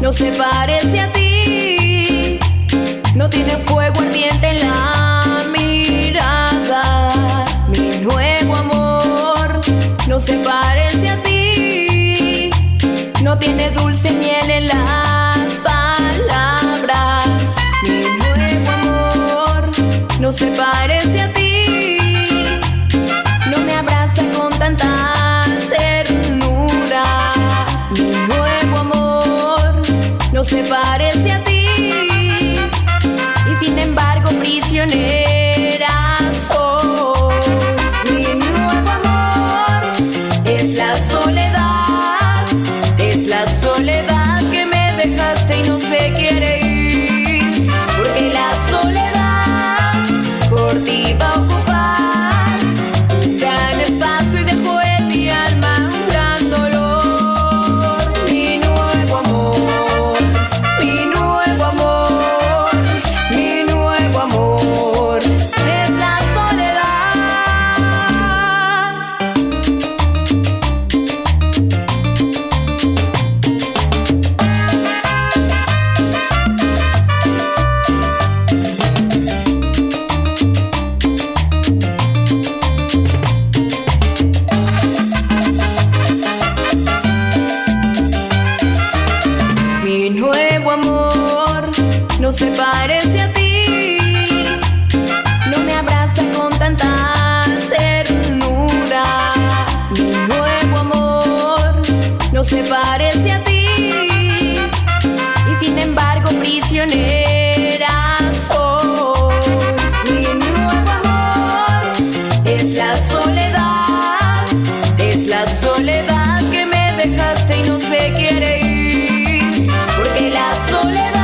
no se parece a ti, no tiene fuego ardiente en la mirada. Mi nuevo amor no se parece a ti, no tiene dulce ni se parece a ti y sin embargo prisionera soy. Mi nuevo amor es la soledad, es la soledad que me dejaste y no sé quiere ir. se parece a ti. No me abraza con tanta ternura. Mi nuevo amor no se parece a ti. Y sin embargo, prisionera soy. Mi nuevo amor es la soledad. Es la soledad que me dejaste y no se quiere ir. Porque la soledad.